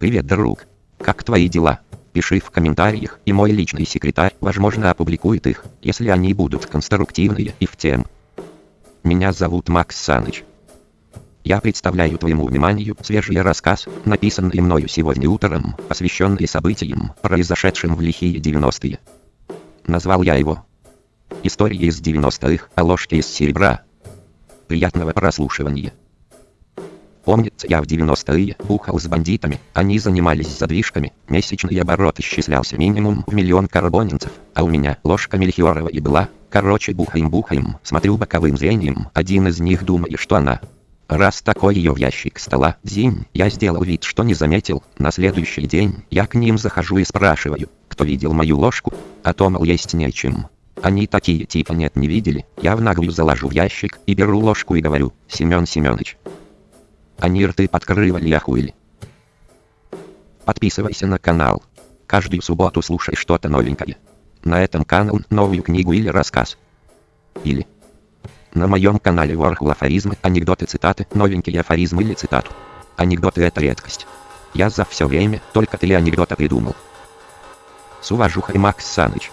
Привет, друг. Как твои дела? Пиши в комментариях, и мой личный секретарь, возможно, опубликует их, если они будут конструктивные и в тем. Меня зовут Макс Саныч. Я представляю твоему вниманию свежий рассказ, написанный мною сегодня утром, посвященный событиям, произошедшим в лихие 90-е. Назвал я его «Истории из 90-х о ложке из серебра». Приятного прослушивания. Помнится, я в 90-е бухал с бандитами, они занимались задвижками, месячный оборот исчислялся минимум в миллион карбонинцев, а у меня ложка мельхиорова и была, короче бухаем-бухаем, смотрю боковым зрением, один из них думает, что она. Раз такой ее в ящик стола, зим, я сделал вид, что не заметил, на следующий день я к ним захожу и спрашиваю, кто видел мою ложку, а то, мол, есть нечем. Они такие типа нет не видели, я в наглую заложу в ящик и беру ложку и говорю, Семен Семенович, они рты подкрывали охуели. Подписывайся на канал. Каждую субботу слушай что-то новенькое. На этом канал новую книгу или рассказ. Или на моем канале Ворхул афоризмы, анекдоты, цитаты, новенькие афоризмы или цитату. Анекдоты это редкость. Я за все время только три анекдота придумал. С уважухой Макс Саныч.